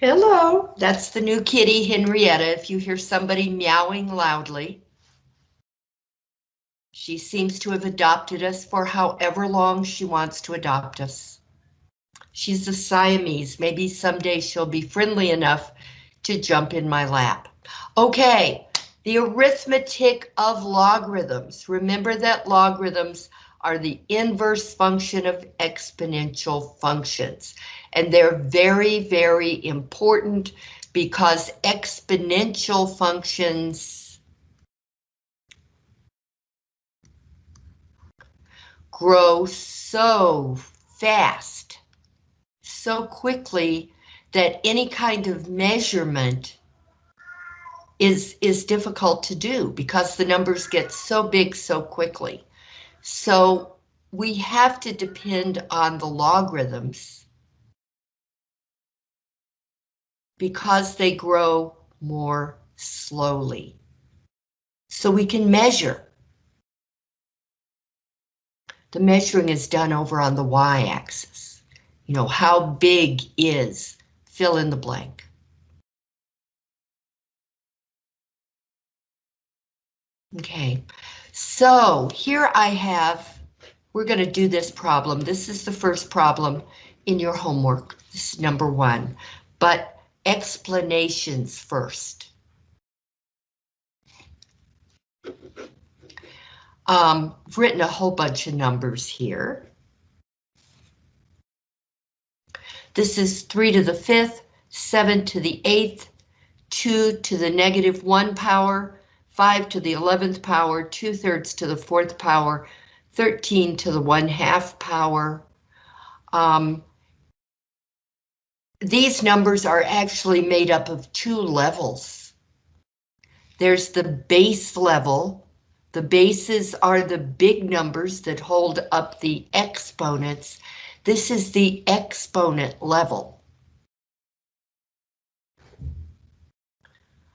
Hello, that's the new kitty, Henrietta, if you hear somebody meowing loudly. She seems to have adopted us for however long she wants to adopt us. She's a Siamese, maybe someday she'll be friendly enough to jump in my lap. Okay, the arithmetic of logarithms. Remember that logarithms are the inverse function of exponential functions. And they're very, very important because exponential functions grow so fast, so quickly that any kind of measurement is, is difficult to do because the numbers get so big so quickly. So we have to depend on the logarithms because they grow more slowly. So we can measure. The measuring is done over on the y-axis. You know, how big is fill in the blank. Okay, so here I have, we're going to do this problem. This is the first problem in your homework. This is number one, but explanations first. Um, I've written a whole bunch of numbers here. This is 3 to the 5th, 7 to the 8th, 2 to the negative 1 power, 5 to the 11th power, 2 thirds to the 4th power, 13 to the 1 half power. Um, these numbers are actually made up of two levels. There's the base level. The bases are the big numbers that hold up the exponents. This is the exponent level.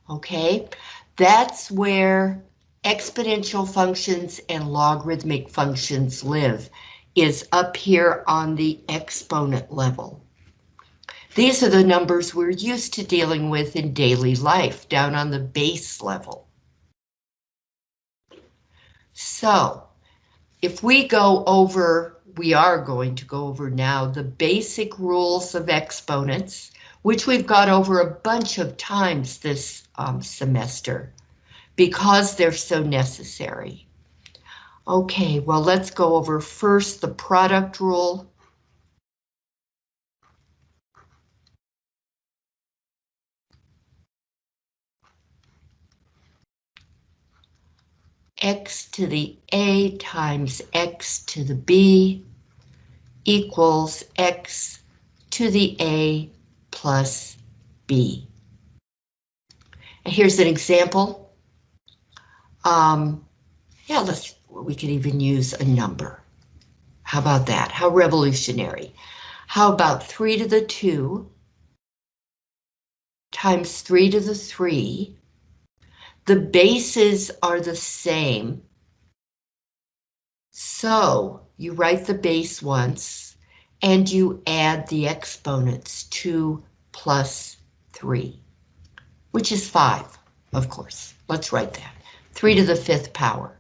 Okay, that's where exponential functions and logarithmic functions live, is up here on the exponent level. These are the numbers we're used to dealing with in daily life, down on the base level. So, if we go over, we are going to go over now the basic rules of exponents, which we've got over a bunch of times this um, semester because they're so necessary. Okay, well, let's go over first the product rule. X to the a times x to the b equals x to the a plus b. And here's an example. Um, yeah, let's, we could even use a number. How about that? How revolutionary. How about 3 to the 2 times 3 to the 3 the bases are the same. So you write the base once and you add the exponents 2 plus 3, which is 5, of course. Let's write that. 3 to the fifth power.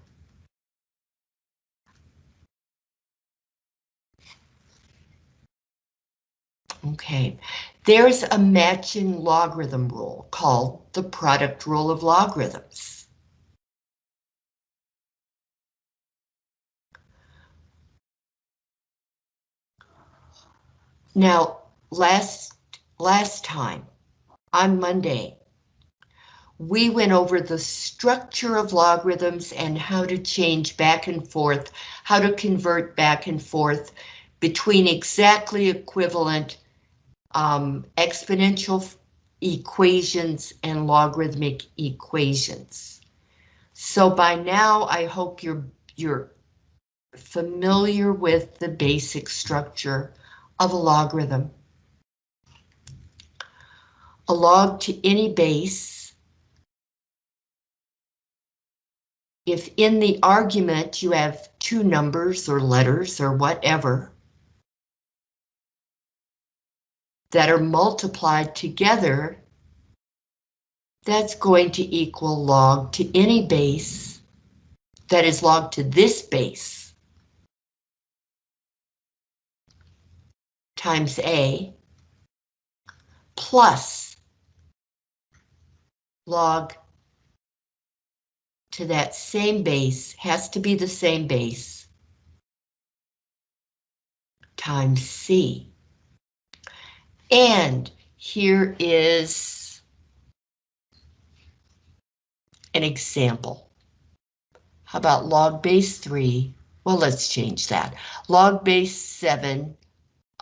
Okay, there's a matching logarithm rule called the product rule of logarithms. Now, last, last time, on Monday, we went over the structure of logarithms and how to change back and forth, how to convert back and forth between exactly equivalent um, exponential equations and logarithmic equations. So by now, I hope you're you're familiar with the basic structure of a logarithm. A log to any base. If in the argument you have two numbers or letters or whatever, that are multiplied together, that's going to equal log to any base that is log to this base times A plus log to that same base, has to be the same base, times C. And here is an example. How about log base 3? Well, let's change that. Log base 7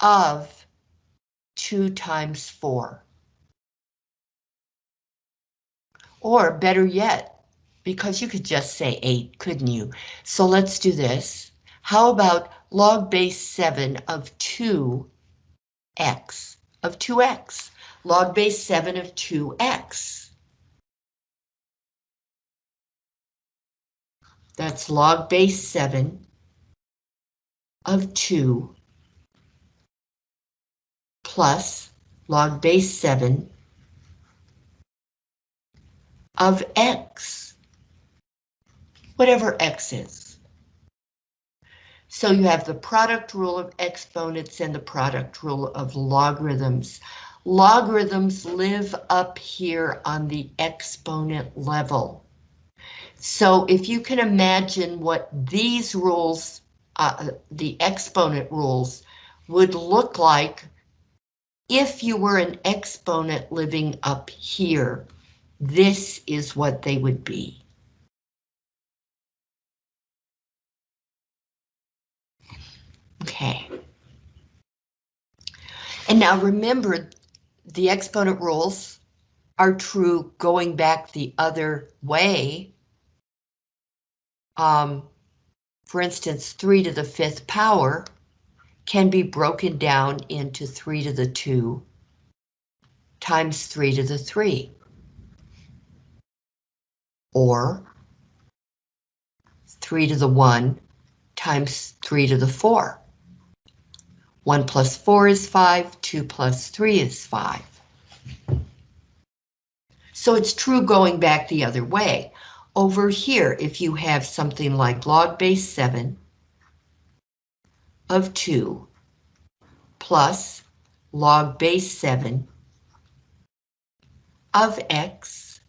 of 2 times 4. Or better yet, because you could just say 8, couldn't you? So let's do this. How about log base 7 of 2x? Of 2x, log base 7 of 2x. That's log base 7 of 2 plus log base 7 of x, whatever x is. So you have the product rule of exponents and the product rule of logarithms. Logarithms live up here on the exponent level. So if you can imagine what these rules, uh, the exponent rules, would look like if you were an exponent living up here, this is what they would be. Okay. And now remember, the exponent rules are true going back the other way. Um, for instance, 3 to the fifth power can be broken down into 3 to the 2 times 3 to the 3. Or 3 to the 1 times 3 to the 4. 1 plus 4 is 5, 2 plus 3 is 5. So it's true going back the other way. Over here, if you have something like log base 7 of 2 plus log base 7 of x,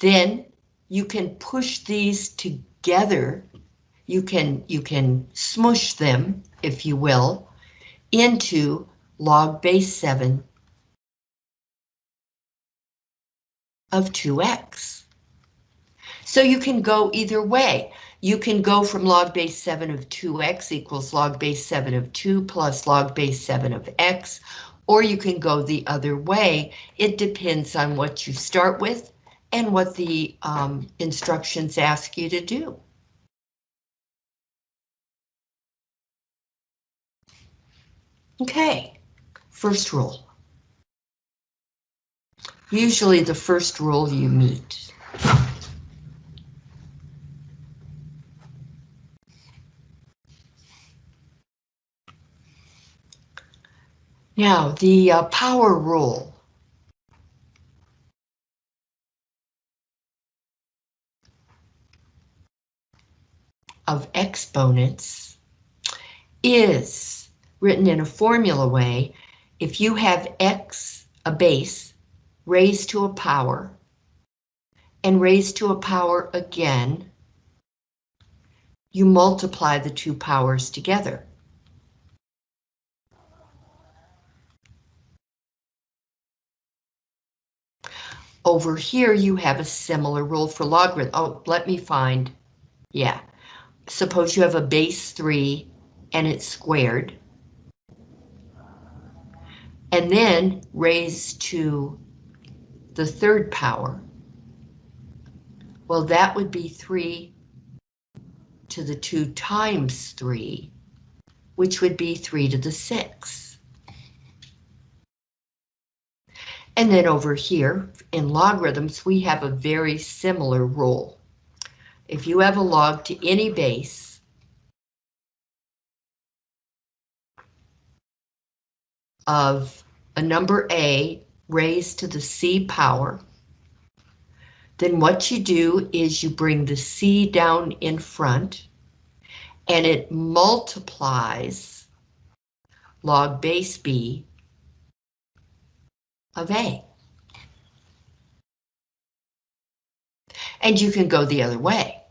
then you can push these together you can you can smush them, if you will, into log base 7 of 2x. So you can go either way. You can go from log base 7 of 2x equals log base 7 of 2 plus log base 7 of x, or you can go the other way. It depends on what you start with and what the um, instructions ask you to do. Okay, first rule. Usually the first rule you meet. Now, the uh, power rule. of exponents is written in a formula way, if you have x, a base, raised to a power, and raised to a power again, you multiply the two powers together. Over here, you have a similar rule for logarithm. Oh, let me find. Yeah. Suppose you have a base 3 and it's squared and then raised to the third power. Well, that would be 3 to the 2 times 3, which would be 3 to the 6. And then over here, in logarithms, we have a very similar rule. If you have a log to any base, of a number A raised to the C power, then what you do is you bring the C down in front and it multiplies log base B of A. And you can go the other way.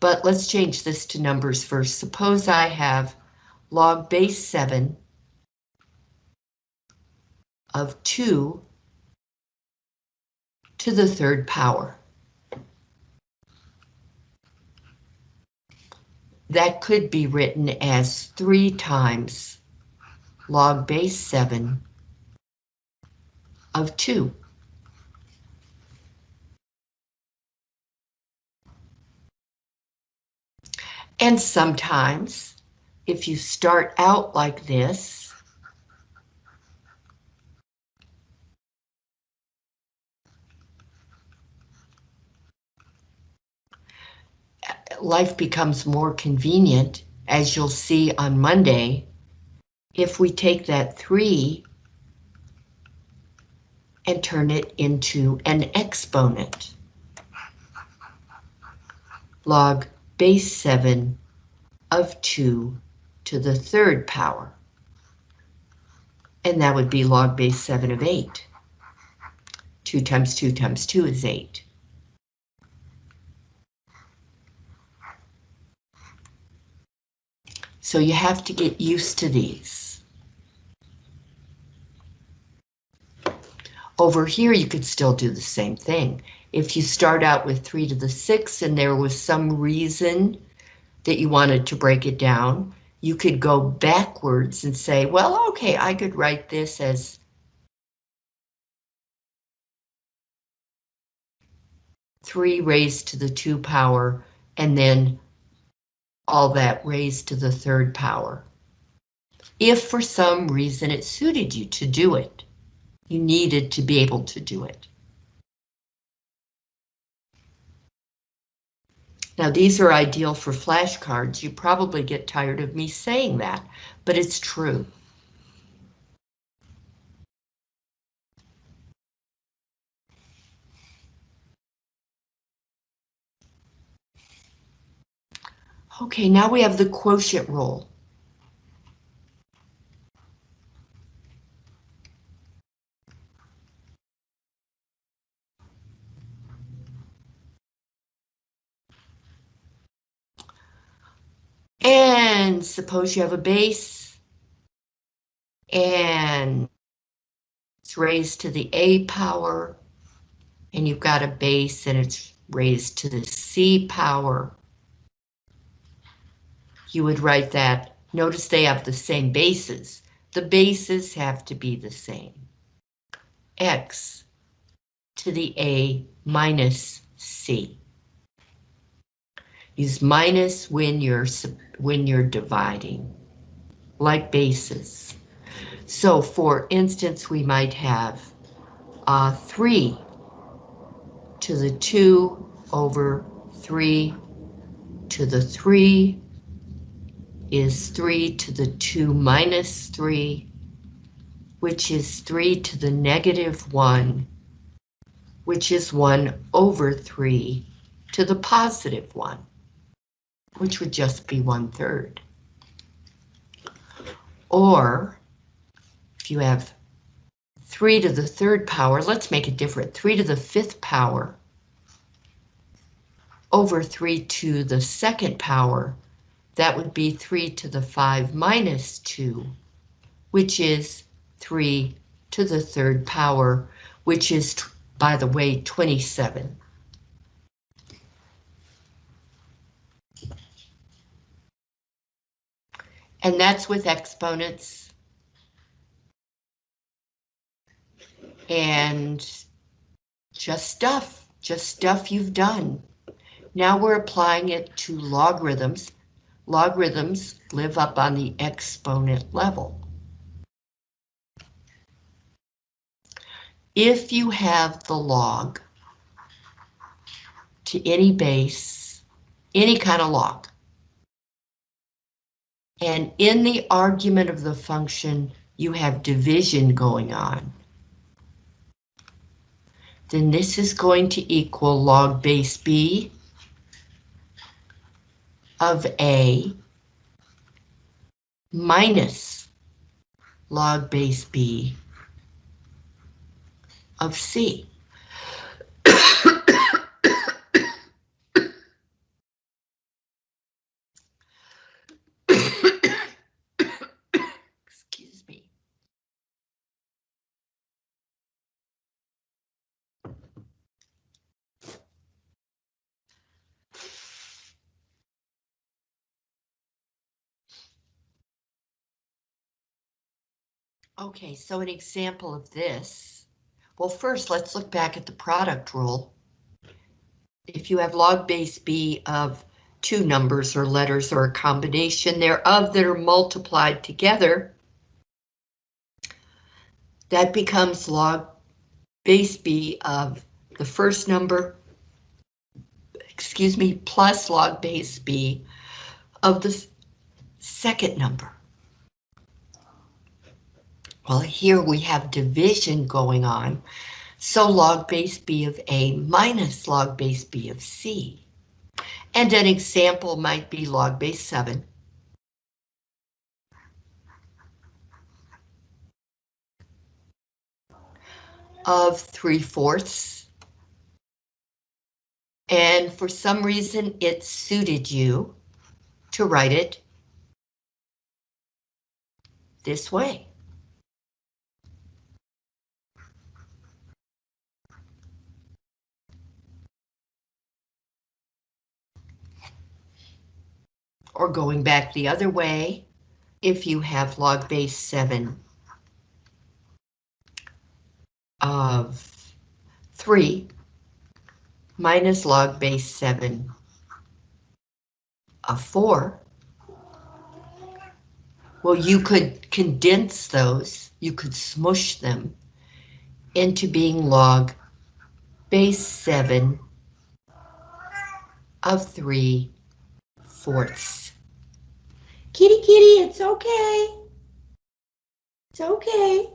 But let's change this to numbers first. Suppose I have log base 7 of 2 to the third power. That could be written as 3 times log base 7 of 2. And sometimes, if you start out like this, life becomes more convenient, as you'll see on Monday, if we take that 3 and turn it into an exponent. Log base 7 of 2 to the third power. And that would be log base 7 of 8. 2 times 2 times 2 is 8. So you have to get used to these. Over here, you could still do the same thing. If you start out with 3 to the 6 and there was some reason that you wanted to break it down, you could go backwards and say, well, okay, I could write this as three raised to the two power, and then all that raised to the third power. If for some reason it suited you to do it, you needed to be able to do it. Now these are ideal for flashcards. You probably get tired of me saying that, but it's true. Okay, now we have the quotient rule. And suppose you have a base and it's raised to the A power and you've got a base and it's raised to the C power you would write that. Notice they have the same bases. The bases have to be the same. X to the A minus C. Use minus when you're when you're dividing, like bases. So for instance, we might have uh, 3 to the 2 over 3 to the 3 is 3 to the 2 minus 3, which is 3 to the negative 1, which is 1 over 3 to the positive 1, which would just be 1 third. Or, if you have 3 to the third power, let's make it different, 3 to the fifth power over 3 to the second power that would be 3 to the 5 minus 2, which is 3 to the third power, which is, by the way, 27. And that's with exponents. And just stuff, just stuff you've done. Now we're applying it to logarithms logarithms live up on the exponent level. If you have the log to any base, any kind of log, And in the argument of the function, you have division going on. Then this is going to equal log base B of A minus log base B of C. Excuse me. Okay, so an example of this. Well, first, let's look back at the product rule. If you have log base B of two numbers or letters or a combination thereof that are multiplied together, that becomes log base B of the first number, excuse me, plus log base B of the second number. Well, here we have division going on, so log base B of A minus log base B of C. And an example might be log base 7. of 3 fourths. And for some reason it suited you to write it this way. Or going back the other way, if you have log base 7 of 3 minus log base 7 of 4, well, you could condense those, you could smush them into being log base 7 of 3 Kitty, kitty, it's okay. It's okay.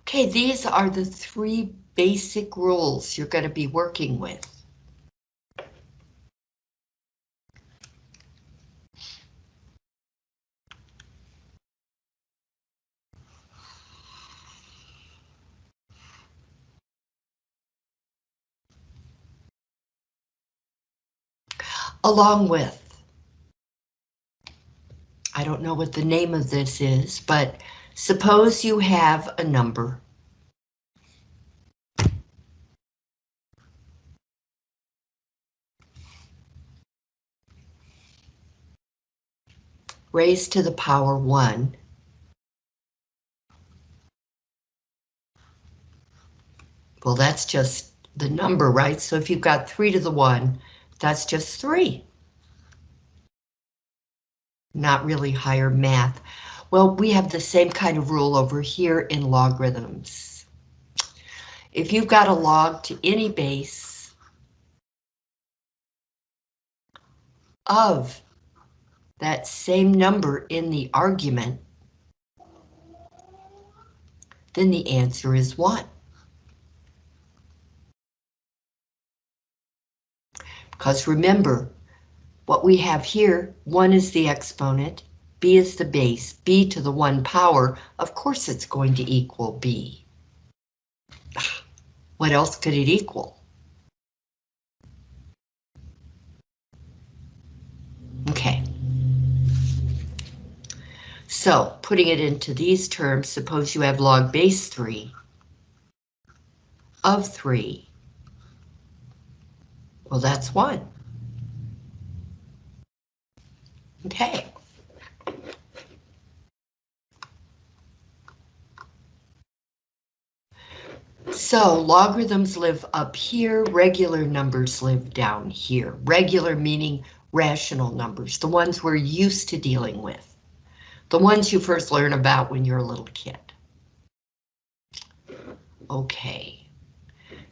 Okay, these are the three basic rules you're going to be working with. Along with, I don't know what the name of this is, but suppose you have a number. raised to the power 1. Well, that's just the number, right? So if you've got 3 to the 1, that's just three. Not really higher math. Well, we have the same kind of rule over here in logarithms. If you've got a log to any base of that same number in the argument, then the answer is 1. Because remember, what we have here, 1 is the exponent, b is the base, b to the 1 power, of course it's going to equal b. What else could it equal? Okay. So, putting it into these terms, suppose you have log base 3 of 3 well, that's one. Okay. So logarithms live up here, regular numbers live down here. Regular meaning rational numbers, the ones we're used to dealing with. The ones you first learn about when you're a little kid. Okay.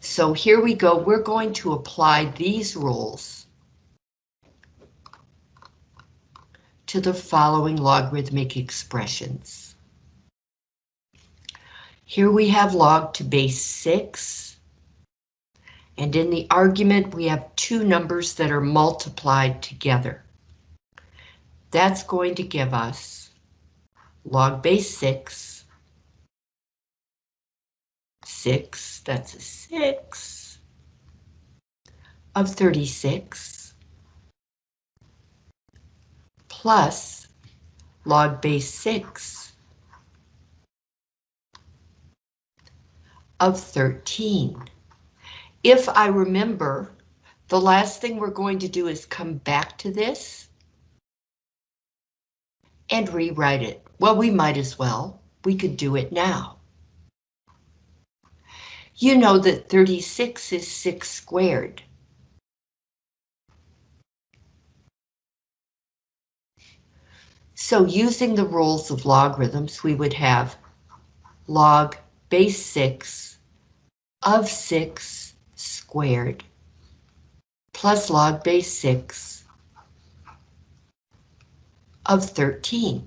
So here we go, we're going to apply these rules to the following logarithmic expressions. Here we have log to base 6. And in the argument, we have two numbers that are multiplied together. That's going to give us log base 6. 6, that's a 6 of 36 plus log base 6 of 13. If I remember, the last thing we're going to do is come back to this and rewrite it. Well, we might as well. We could do it now. You know that 36 is 6 squared. So using the rules of logarithms, we would have log base 6 of 6 squared plus log base 6 of 13.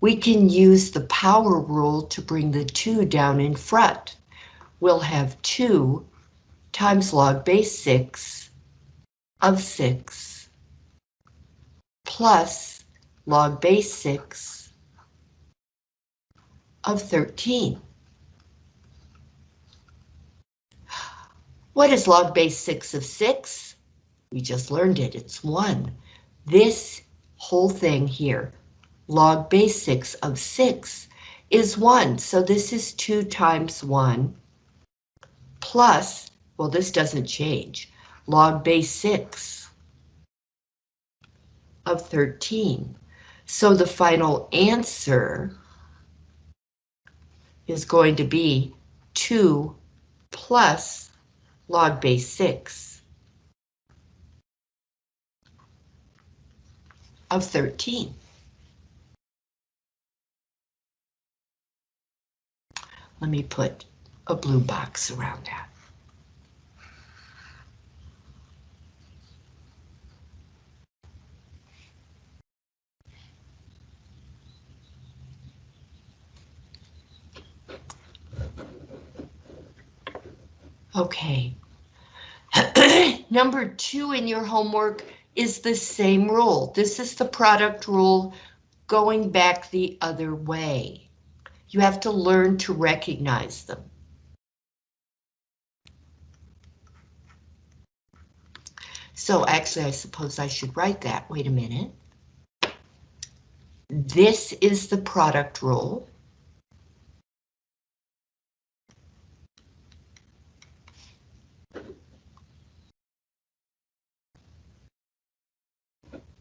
We can use the power rule to bring the 2 down in front. We'll have 2 times log base 6 of 6 plus log base 6 of 13. What is log base 6 of 6? We just learned it, it's 1. This whole thing here, log base 6 of 6, is 1. So this is 2 times 1 plus, well, this doesn't change, log base 6 of 13. So the final answer is going to be 2 plus log base 6 of 13. Let me put a blue box around that. Okay. Number two in your homework is the same rule. This is the product rule going back the other way. You have to learn to recognize them. So actually, I suppose I should write that. Wait a minute. This is the product rule.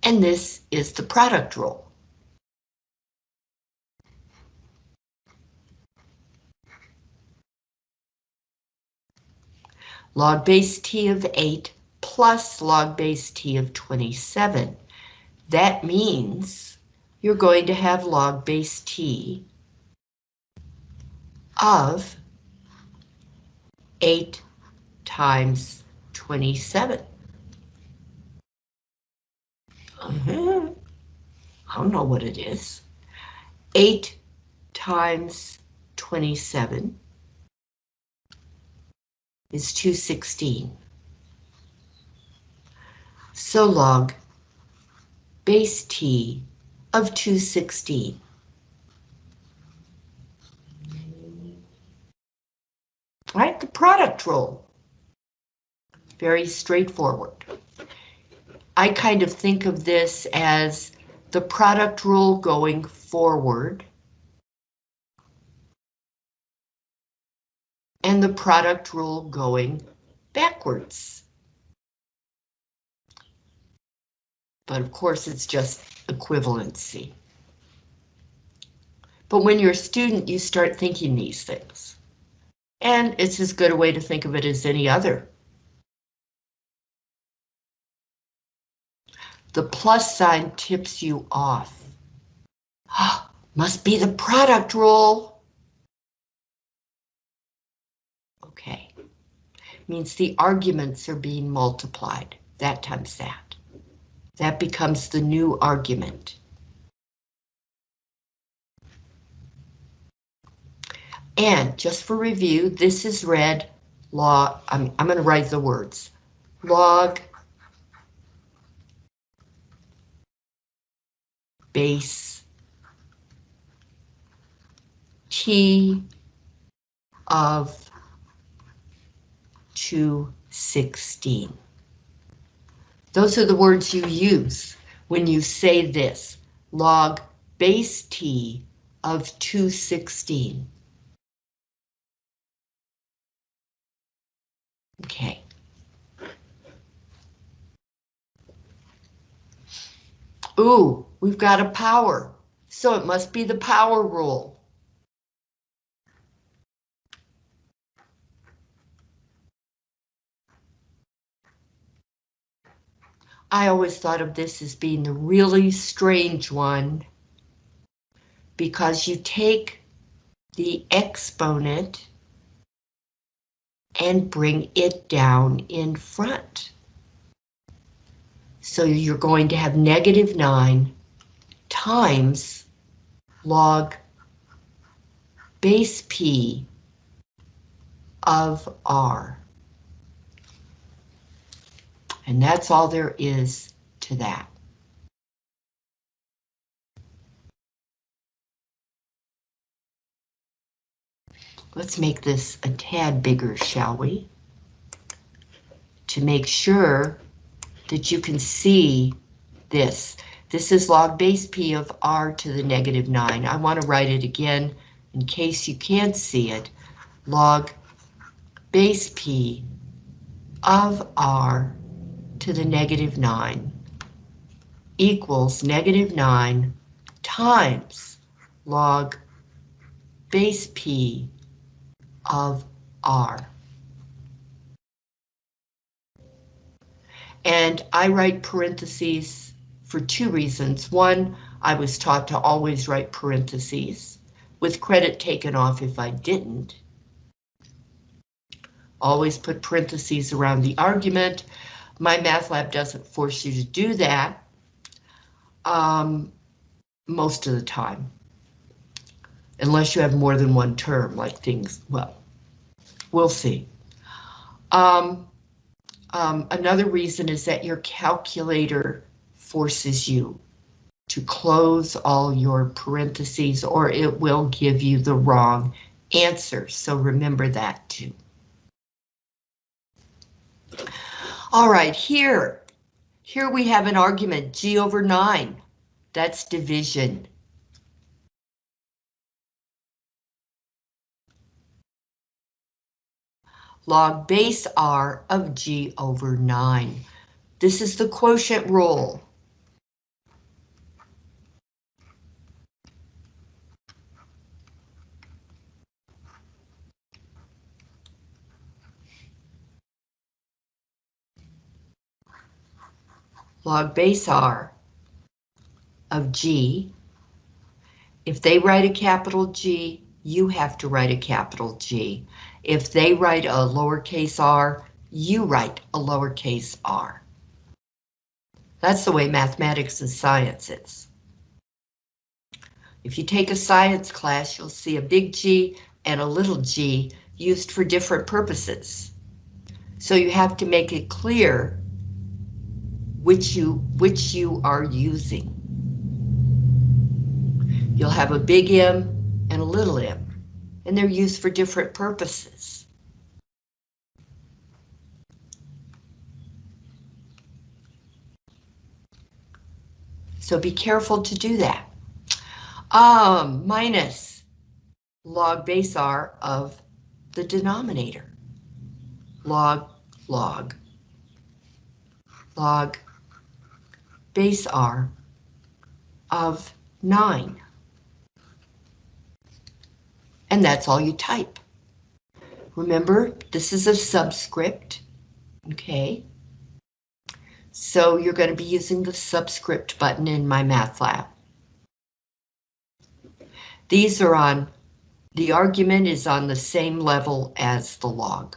And this is the product rule. Log base t of 8 plus log base t of 27. That means you're going to have log base t of 8 times 27. Uh -huh. I don't know what it is. 8 times 27 is 216. So log base t of 216. Right, the product rule. Very straightforward. I kind of think of this as the product rule going forward and the product rule going backwards. But of course, it's just equivalency. But when you're a student, you start thinking these things. And it's as good a way to think of it as any other. The plus sign tips you off. Must be the product rule. Means the arguments are being multiplied. That times that. That becomes the new argument. And just for review, this is read log, I'm, I'm going to write the words. Log base T of 216. Those are the words you use when you say this, log base T of 216. Okay. Ooh, we've got a power, so it must be the power rule. I always thought of this as being the really strange one because you take the exponent and bring it down in front. So you're going to have negative 9 times log base P of R. And that's all there is to that. Let's make this a tad bigger, shall we? To make sure that you can see this. This is log base P of R to the negative 9. I want to write it again in case you can't see it. Log base P of R to the negative 9 equals negative 9 times log base P of R. And I write parentheses for two reasons. One, I was taught to always write parentheses, with credit taken off if I didn't. Always put parentheses around the argument, MyMathLab doesn't force you to do that um, most of the time, unless you have more than one term, like things, well, we'll see. Um, um, another reason is that your calculator forces you to close all your parentheses or it will give you the wrong answer. So remember that too. All right, here, here we have an argument, G over 9. That's division. Log base R of G over 9. This is the quotient rule. Log base R of G. If they write a capital G, you have to write a capital G. If they write a lowercase r, you write a lowercase r. That's the way mathematics and science is. If you take a science class, you'll see a big G and a little g used for different purposes. So you have to make it clear which you which you are using. You'll have a big M and a little m, and they're used for different purposes. So be careful to do that. Um, minus log base R of the denominator. Log, log, log base R of 9. And that's all you type. Remember, this is a subscript, okay? So you're going to be using the subscript button in MyMathLab. These are on, the argument is on the same level as the log.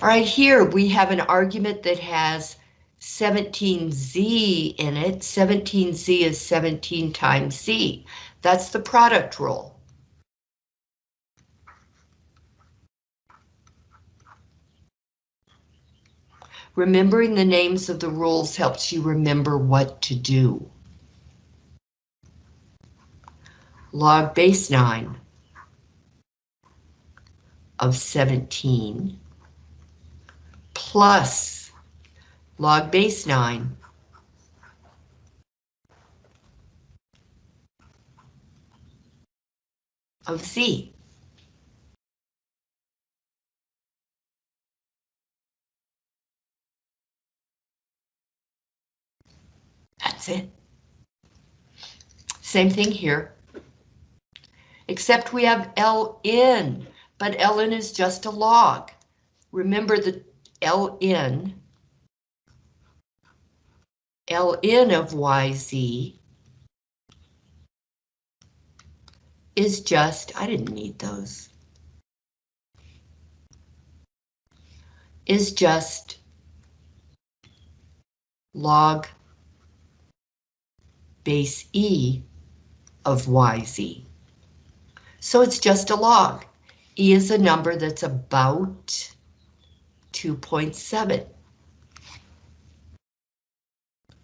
Right, here we have an argument that has 17z in it. 17z is 17 times z. That's the product rule. Remembering the names of the rules helps you remember what to do. Log base 9 of 17 plus log base 9 of z. That's it. Same thing here. Except we have Ln, but Ln is just a log. Remember the Ln, Ln of YZ is just, I didn't need those, is just log base E of YZ. So it's just a log. E is a number that's about 2.7.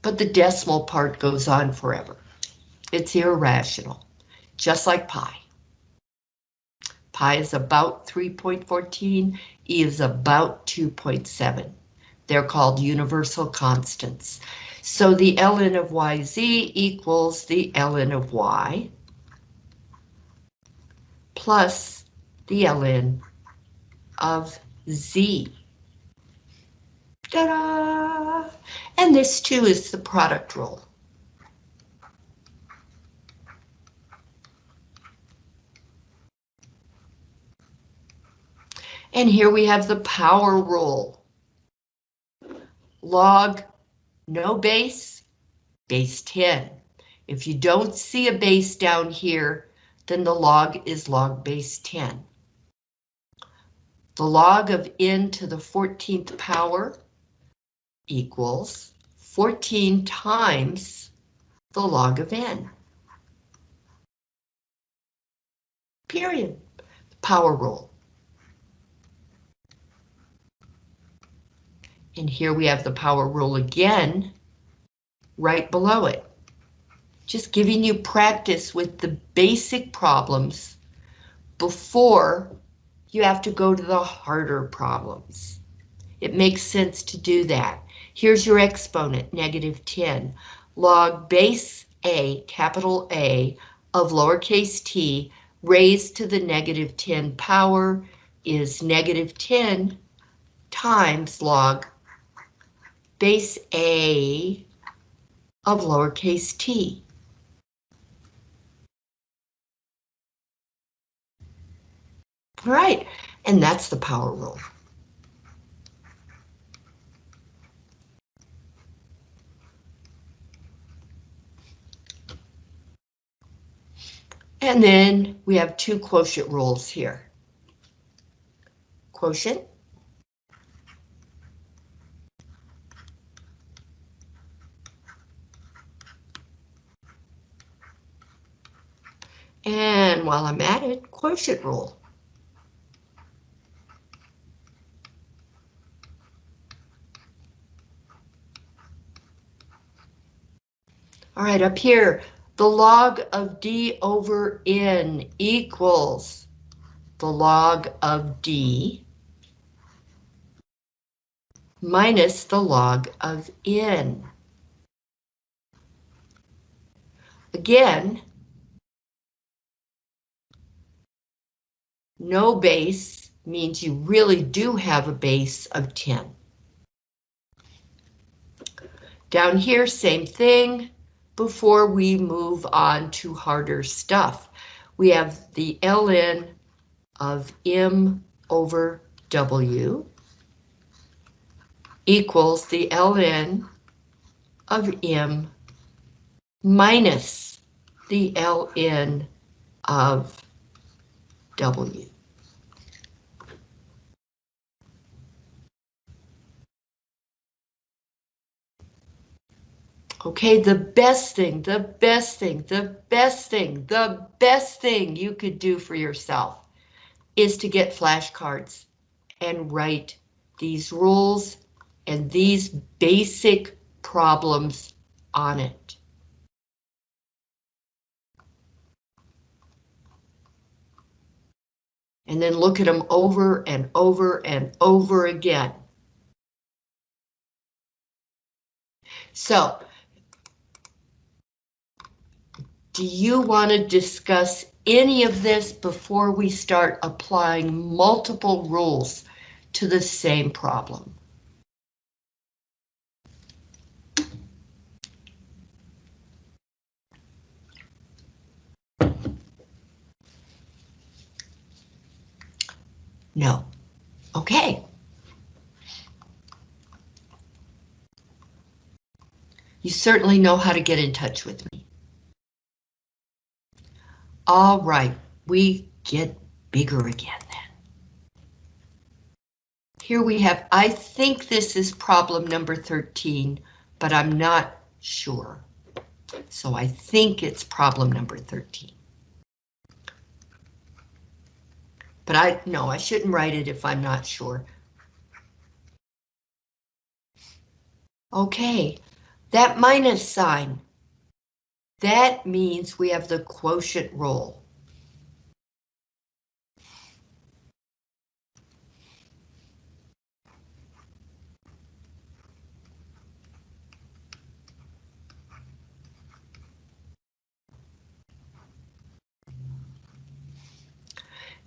But the decimal part goes on forever. It's irrational, just like pi. Pi is about 3.14, E is about 2.7. They're called universal constants. So the ln of yz equals the ln of y plus the ln of z. Ta-da! And this too is the product rule. And here we have the power rule. Log no base, base 10. If you don't see a base down here, then the log is log base 10. The log of n to the 14th power equals 14 times the log of n. Period. Power rule. And here we have the power rule again, right below it. Just giving you practice with the basic problems before you have to go to the harder problems. It makes sense to do that. Here's your exponent, negative 10. Log base A, capital A, of lowercase t raised to the negative 10 power is negative 10 times log base A of lowercase t. All right, and that's the power rule. And then we have two quotient rules here. Quotient And while I'm at it, quotient rule. All right, up here, the log of D over N equals the log of D minus the log of N. Again, No base means you really do have a base of 10. Down here, same thing. Before we move on to harder stuff, we have the ln of m over w equals the ln of m minus the ln of w. Okay, the best thing, the best thing, the best thing, the best thing you could do for yourself is to get flashcards and write these rules and these basic problems on it. And then look at them over and over and over again. So, do you want to discuss any of this before we start applying multiple rules to the same problem? No. Okay. You certainly know how to get in touch with me. All right, we get bigger again then. Here we have, I think this is problem number 13, but I'm not sure. So I think it's problem number 13. But I, no, I shouldn't write it if I'm not sure. Okay, that minus sign, that means we have the quotient rule.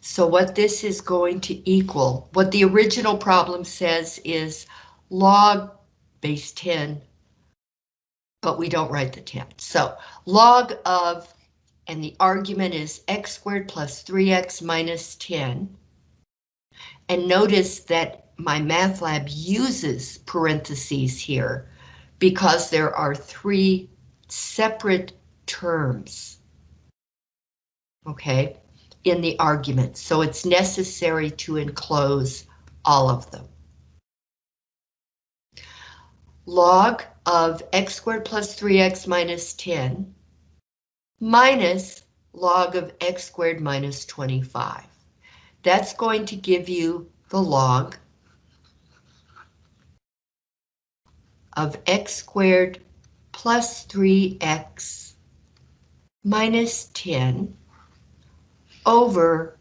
So what this is going to equal, what the original problem says is log base 10, but we don't write the 10. So log of, and the argument is x squared plus 3x minus 10. And notice that MyMathLab uses parentheses here because there are three separate terms. Okay, in the argument, so it's necessary to enclose all of them. Log of x squared plus 3x minus 10 minus log of x squared minus 25. That's going to give you the log of x squared plus 3x minus 10 over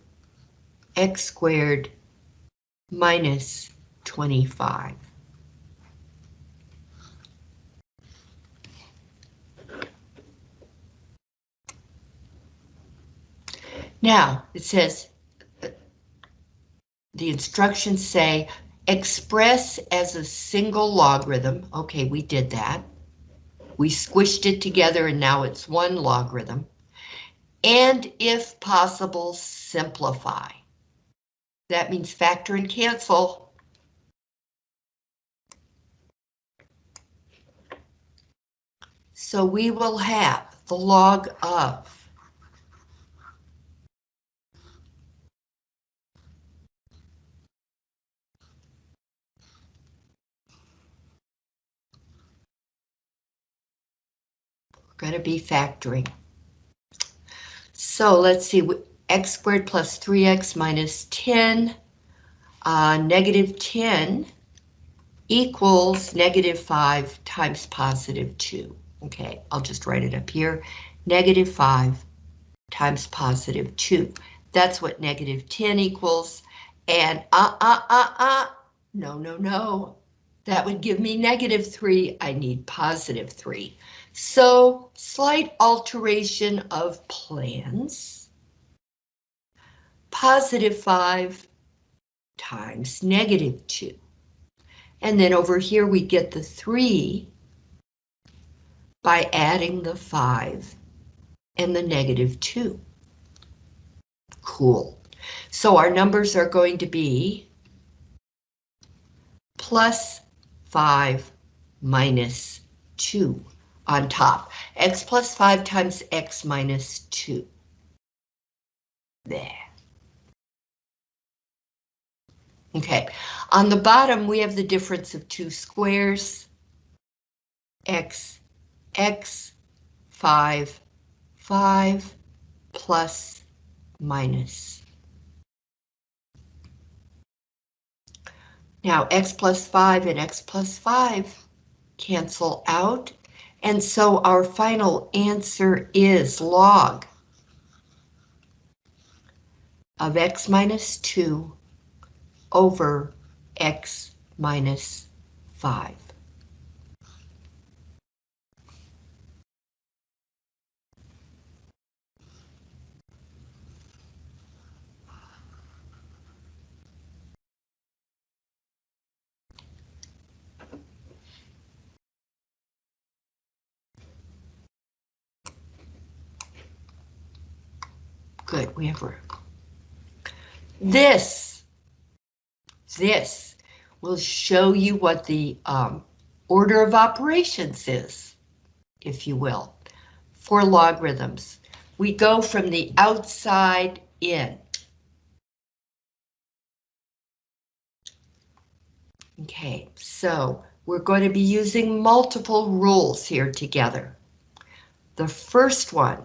x squared minus 25. Now, it says, the instructions say, express as a single logarithm. Okay, we did that. We squished it together and now it's one logarithm and if possible, simplify. That means factor and cancel. So we will have the log of Going to be factoring. So let's see, x squared plus 3x minus 10, uh, negative 10 equals negative 5 times positive 2. Okay, I'll just write it up here. Negative 5 times positive 2. That's what negative 10 equals. And uh, uh, uh, uh, no, no, no. That would give me negative 3. I need positive 3. So slight alteration of plans. Positive 5 times negative 2. And then over here we get the 3 by adding the 5 and the negative 2. Cool. So our numbers are going to be plus 5 minus 2 on top. x plus 5 times x minus 2. There. Okay, on the bottom we have the difference of two squares, x x 5, 5 plus minus. Now x plus 5 and x plus 5 cancel out, and so our final answer is log of x minus 2 over x minus 5. We have room. This, this will show you what the um, order of operations is, if you will, for logarithms. We go from the outside in. Okay, so we're going to be using multiple rules here together. The first one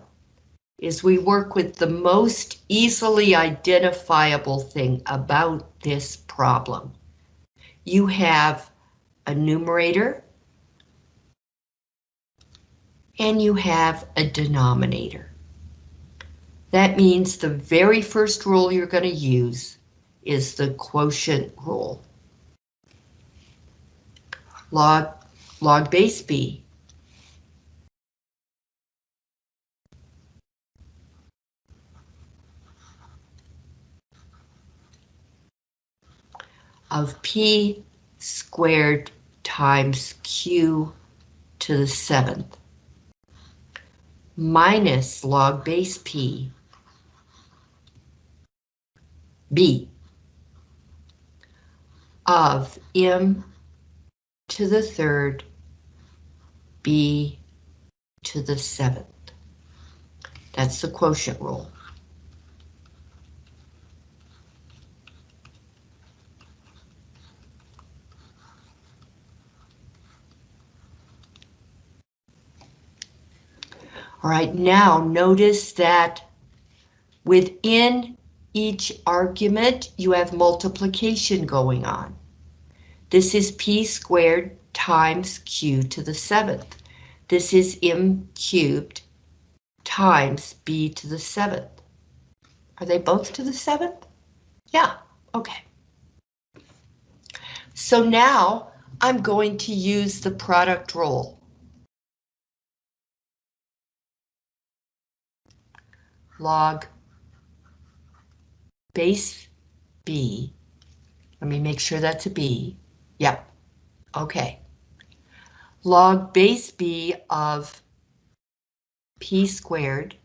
is we work with the most easily identifiable thing about this problem. You have a numerator and you have a denominator. That means the very first rule you're going to use is the quotient rule. Log, log base b of p squared times q to the seventh minus log base p b of m to the third b to the seventh. That's the quotient rule. All right, now notice that within each argument, you have multiplication going on. This is p squared times q to the seventh. This is m cubed times b to the seventh. Are they both to the seventh? Yeah, okay. So now I'm going to use the product rule. Log base b. Let me make sure that's a b. Yep. Okay. Log base b of p squared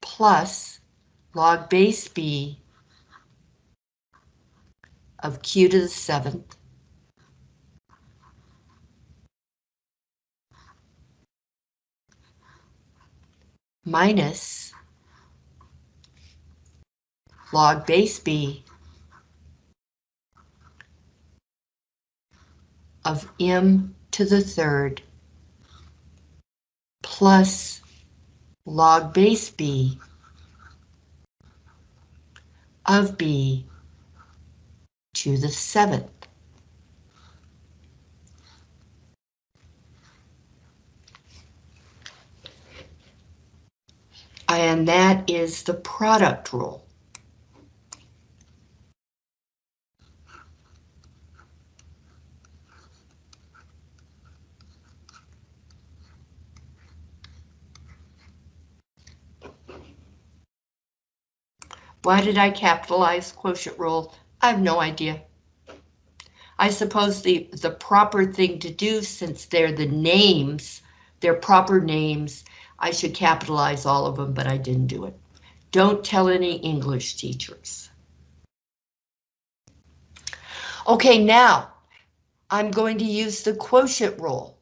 plus log base b of q to the seventh minus log base b of m to the third plus log base b of b to the seventh. And that is the product rule. Why did I capitalize quotient rule? I have no idea. I suppose the, the proper thing to do since they're the names, they're proper names, I should capitalize all of them, but I didn't do it. Don't tell any English teachers. Okay, now I'm going to use the quotient rule.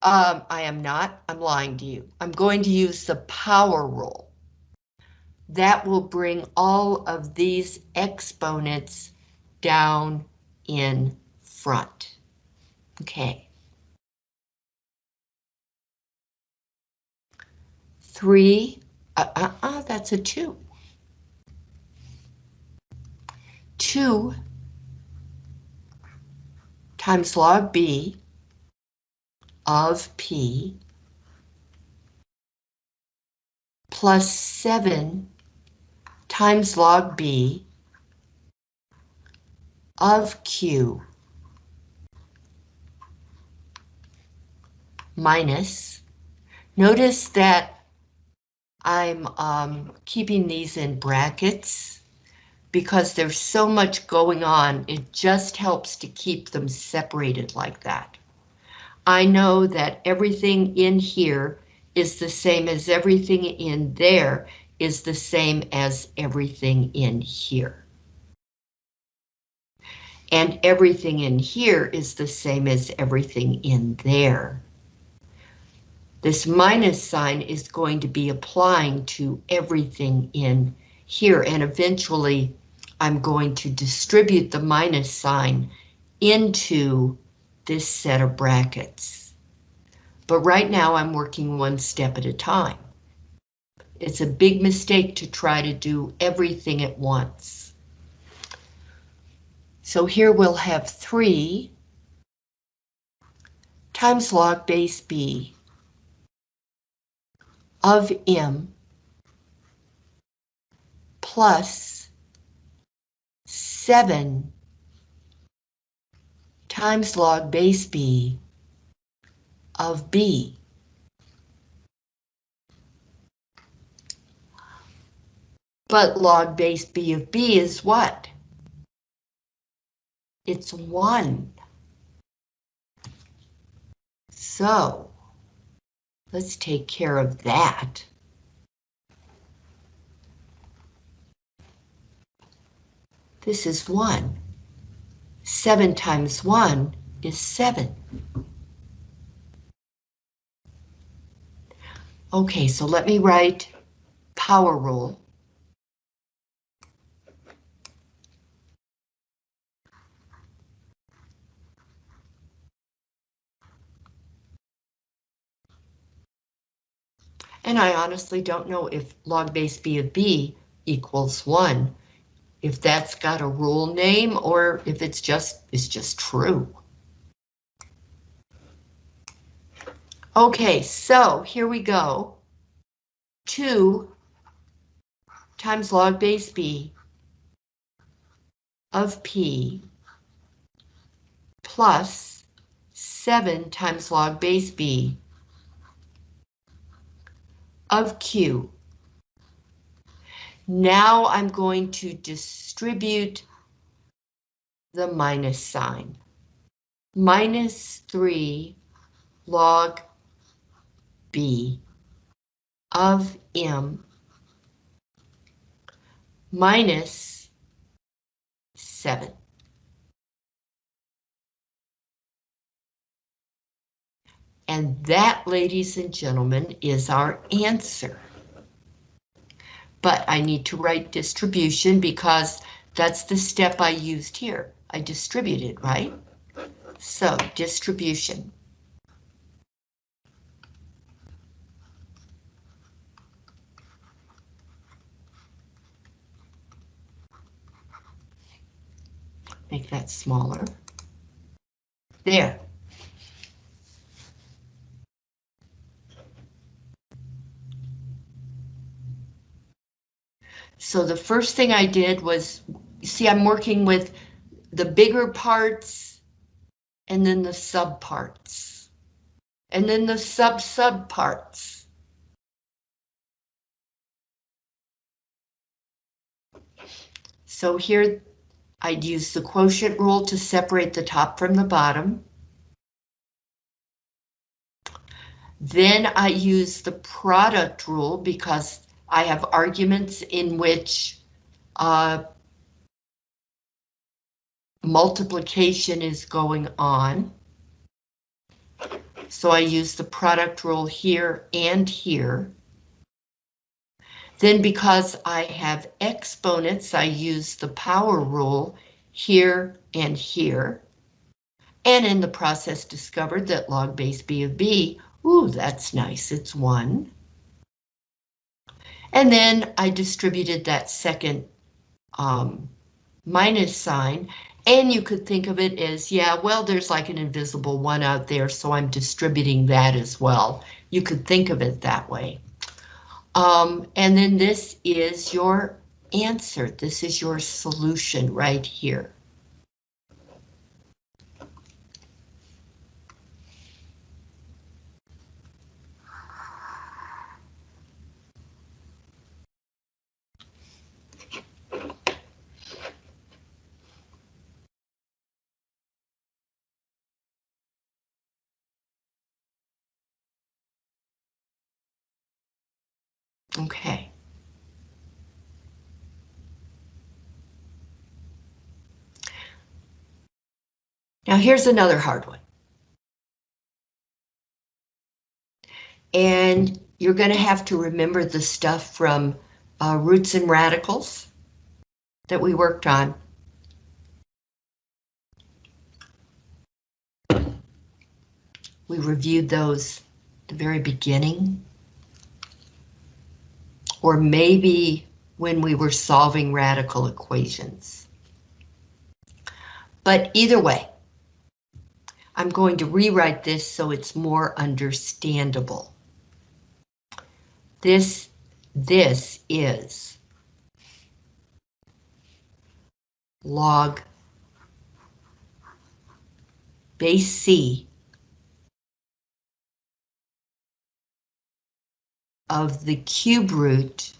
Um, I am not, I'm lying to you. I'm going to use the power rule. That will bring all of these exponents down in front. Okay. 3, uh, uh, uh, that's a 2. 2 times log B of P plus 7 times log B of Q minus, notice that I'm um, keeping these in brackets because there's so much going on, it just helps to keep them separated like that. I know that everything in here is the same as everything in there is the same as everything in here. And everything in here is the same as everything in there. This minus sign is going to be applying to everything in here, and eventually I'm going to distribute the minus sign into this set of brackets. But right now I'm working one step at a time. It's a big mistake to try to do everything at once. So here we'll have 3 times log base b of m plus 7 times log base b of b. But log base b of b is what? It's 1. So, Let's take care of that. This is 1. 7 times 1 is 7. Okay, so let me write power rule. And I honestly don't know if log base b of b equals 1, if that's got a rule name or if it's just, it's just true. Okay, so here we go. 2 times log base b of p plus 7 times log base b of Q. Now I'm going to distribute the minus sign. Minus 3 log B of M minus 7. And that, ladies and gentlemen, is our answer. But I need to write distribution because that's the step I used here. I distributed, right? So, distribution. Make that smaller. There. So the first thing I did was, see, I'm working with the bigger parts and then the sub parts and then the sub sub parts. So here I'd use the quotient rule to separate the top from the bottom. Then I use the product rule because I have arguments in which uh, multiplication is going on. So I use the product rule here and here. Then because I have exponents, I use the power rule here and here. And in the process discovered that log base b of b, ooh, that's nice, it's one. And then I distributed that second um, minus sign, and you could think of it as, yeah, well, there's like an invisible one out there, so I'm distributing that as well. You could think of it that way. Um, and then this is your answer. This is your solution right here. Okay. Now here's another hard one. And you're going to have to remember the stuff from uh, roots and radicals that we worked on. We reviewed those the very beginning or maybe when we were solving radical equations. But either way, I'm going to rewrite this so it's more understandable. This, this is log base C of the cube root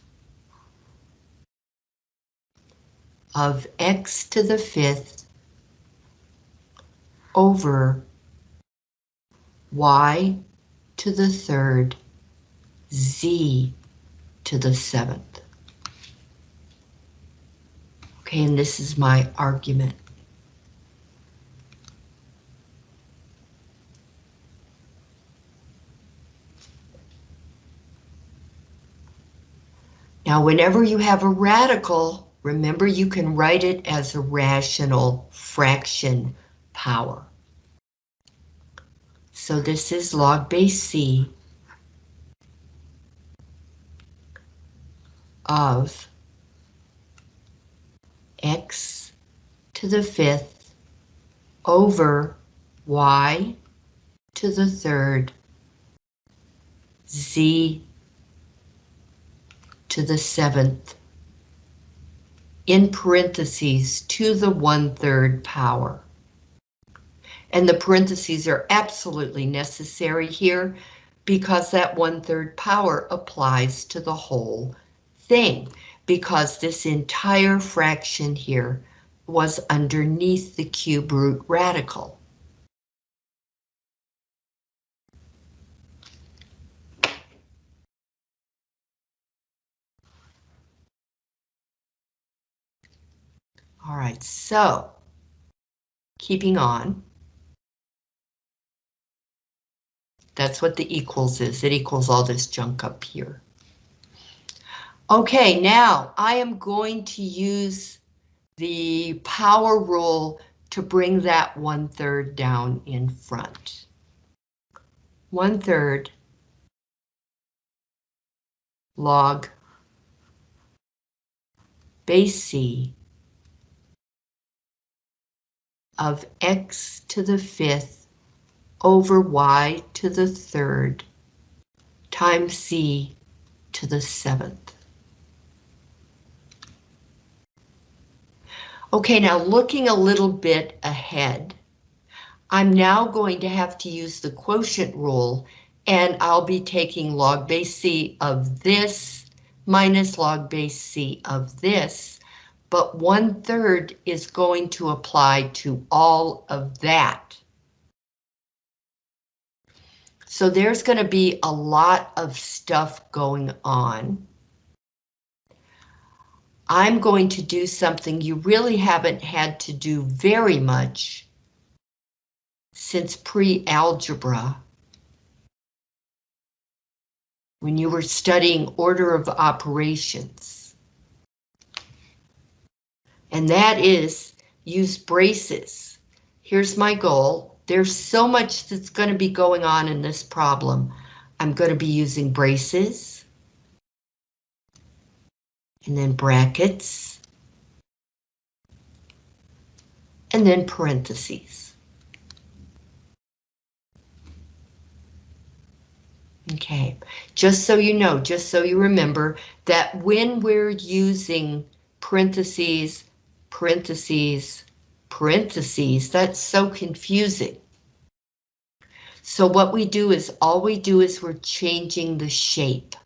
of x to the fifth over y to the third z to the seventh. Okay, and this is my argument. Now, whenever you have a radical, remember you can write it as a rational fraction power. So this is log base C of x to the fifth over y to the third z to the seventh, in parentheses, to the one-third power. And the parentheses are absolutely necessary here because that one-third power applies to the whole thing, because this entire fraction here was underneath the cube root radical. All right, so keeping on. That's what the equals is. It equals all this junk up here. Okay, now I am going to use the power rule to bring that one third down in front. One third log base C of x to the fifth over y to the third times c to the seventh. Okay, now looking a little bit ahead, I'm now going to have to use the quotient rule and I'll be taking log base c of this minus log base c of this but one third is going to apply to all of that. So there's going to be a lot of stuff going on. I'm going to do something you really haven't had to do very much since pre-algebra. When you were studying order of operations and that is use braces. Here's my goal. There's so much that's going to be going on in this problem. I'm going to be using braces. and then brackets, and then parentheses. Okay, just so you know, just so you remember that when we're using parentheses, parentheses, parentheses, that's so confusing. So what we do is, all we do is we're changing the shape.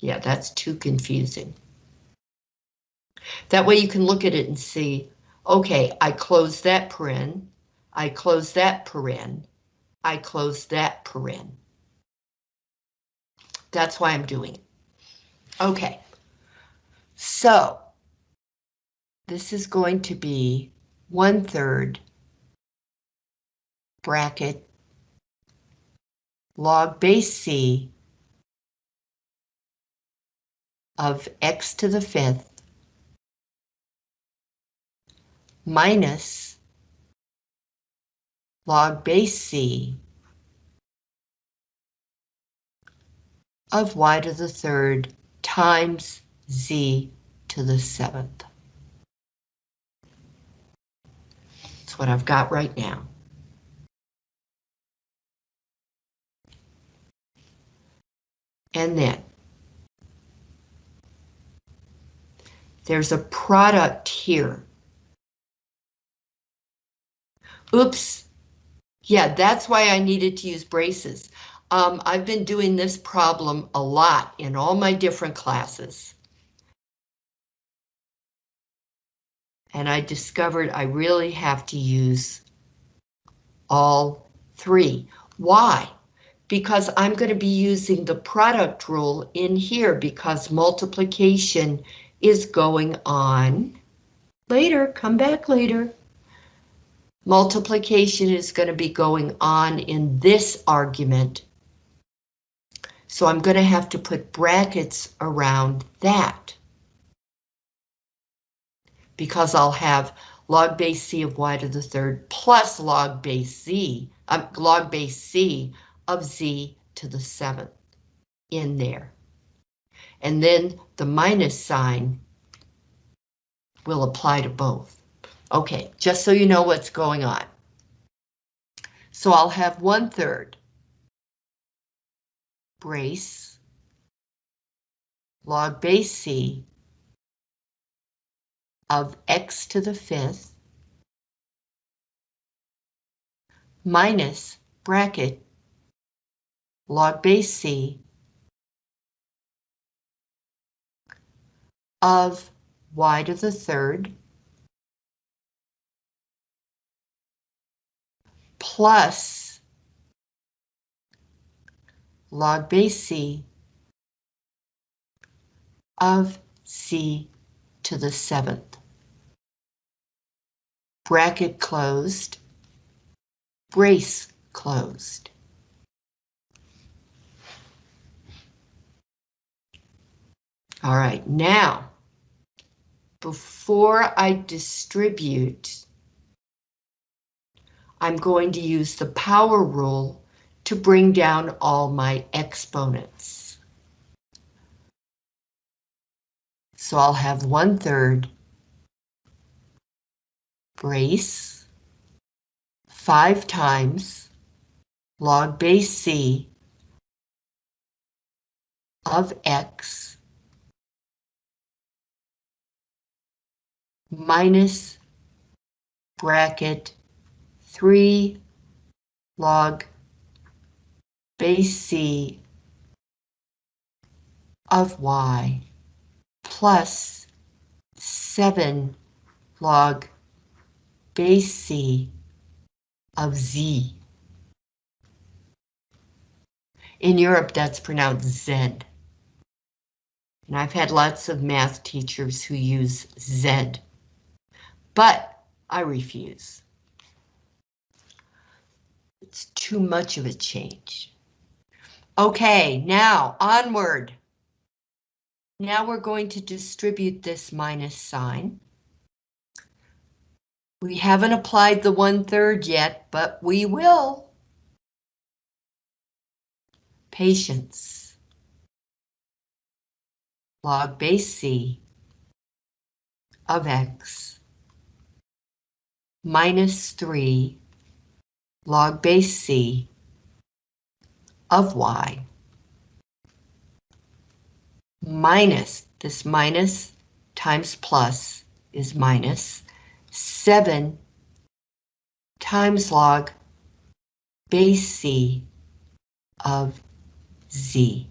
Yeah, that's too confusing. That way you can look at it and see, okay, I close that paren, I close that paren, I close that paren. That's why I'm doing it. Okay, so this is going to be one third bracket log base C of x to the fifth minus log base C of y to the third times z to the seventh. That's what I've got right now. And then there's a product here Oops. Yeah, that's why I needed to use braces. Um, I've been doing this problem a lot in all my different classes. And I discovered I really have to use all three. Why? Because I'm going to be using the product rule in here because multiplication is going on later. Come back later. Multiplication is going to be going on in this argument. So I'm going to have to put brackets around that. Because I'll have log base c of y to the third plus log base z, um, log base c of z to the seventh in there. And then the minus sign will apply to both. Okay, just so you know what's going on. So I'll have one third brace log base C of x to the fifth minus bracket log base C of y to the third plus log base C of C to the seventh. Bracket closed, brace closed. All right, now, before I distribute I'm going to use the power rule to bring down all my exponents. So I'll have one third brace five times log base C of X minus bracket 3 log base C of y plus 7 log base C of z. In Europe, that's pronounced Z. And I've had lots of math teachers who use Z. But I refuse. It's too much of a change. Okay, now onward. Now we're going to distribute this minus sign. We haven't applied the one third yet, but we will. Patience. log base c of x minus 3 log base c of y minus, this minus times plus is minus 7 times log base c of z.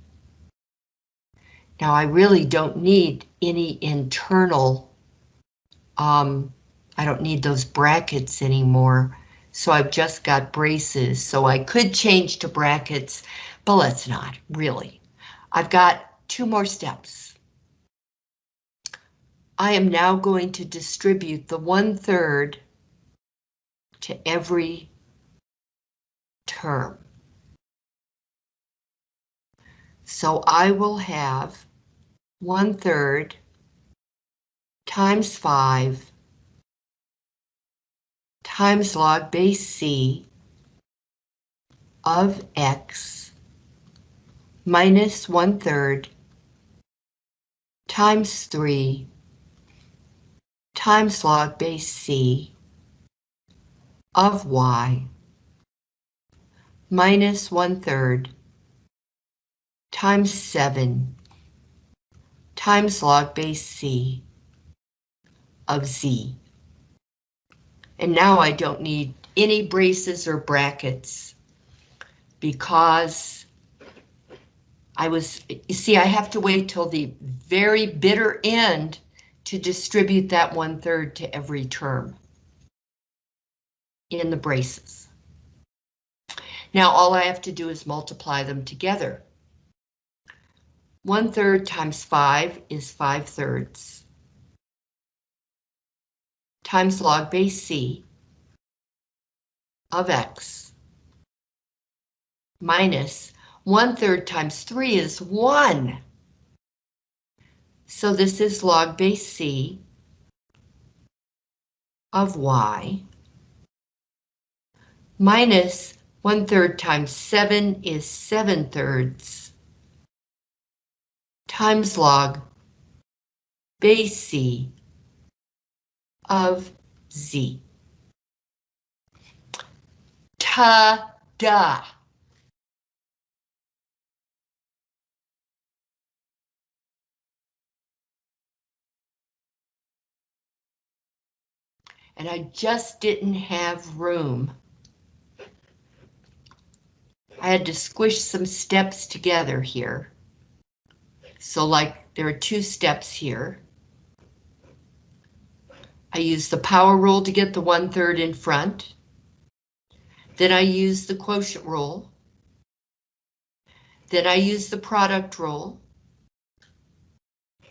Now I really don't need any internal, um, I don't need those brackets anymore, so I've just got braces, so I could change to brackets, but let's not, really. I've got two more steps. I am now going to distribute the one-third to every term. So I will have one third times five times log base C of X minus one third times three times log base C of Y minus one third times 7 times log base c of z. And now I don't need any braces or brackets because I was, you see, I have to wait till the very bitter end to distribute that one third to every term in the braces. Now all I have to do is multiply them together. One third times five is five thirds. Times log base C of X minus one third times three is one. So this is log base C of Y minus one third times seven is seven thirds times log base C of Z. Ta-da! And I just didn't have room. I had to squish some steps together here. So like there are two steps here. I use the power rule to get the one third in front. Then I use the quotient rule. Then I use the product rule.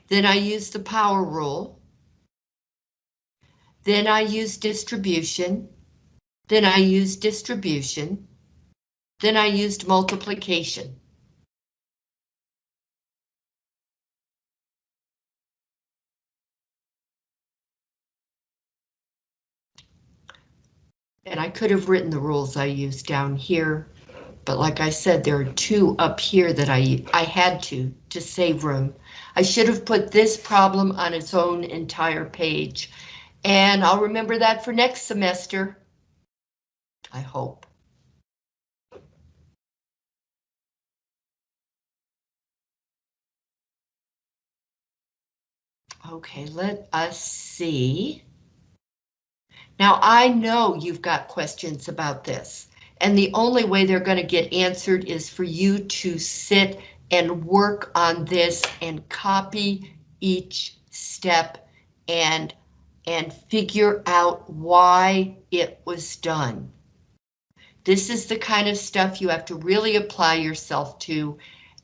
Then I use the power rule. Then I use distribution. Then I use distribution. Then I used multiplication. And I could have written the rules I used down here, but like I said, there are two up here that I, I had to, to save room. I should have put this problem on its own entire page, and I'll remember that for next semester. I hope. Okay, let us see. Now I know you've got questions about this, and the only way they're going to get answered is for you to sit and work on this and copy each step and and figure out why it was done. This is the kind of stuff you have to really apply yourself to